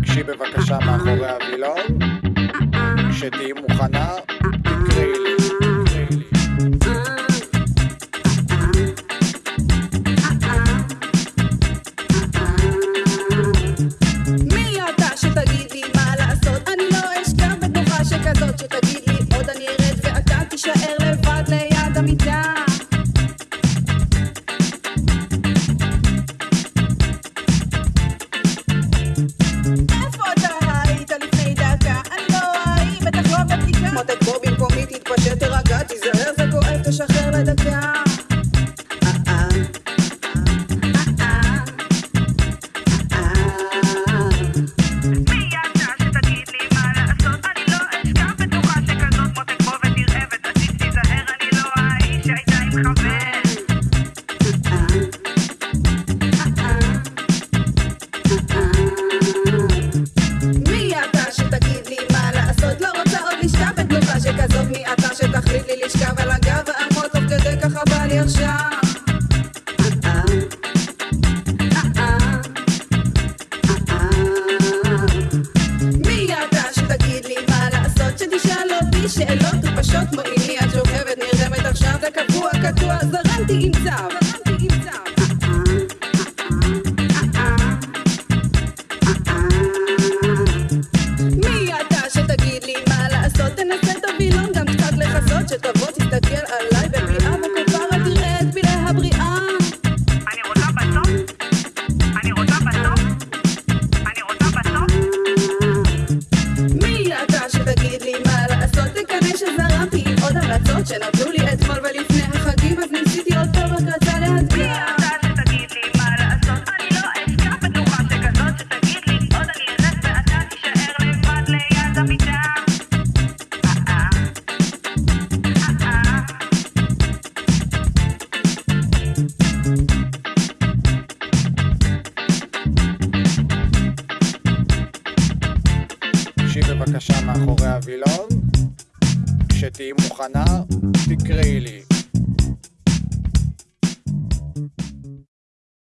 תקשי בבקשה מאחורי הווילון, כשתהיי מוכנה, תקראי לי. אישה בתלושה שכזאת מעתה שתחליט לי לשכב על הגב ואמור תוך כדי ככה בא לי עכשיו. שאלות ופשוט מועילי את שוכבת נרדמת עכשיו לקבוע קטוע זרמתי עם צו. שנתנו לי אתמול ולפני החגים אז ניסיתי עוד פעם רק רצה להצביע בבקשה מאחורי הווילון. שתהיי מוכנה, תקראי.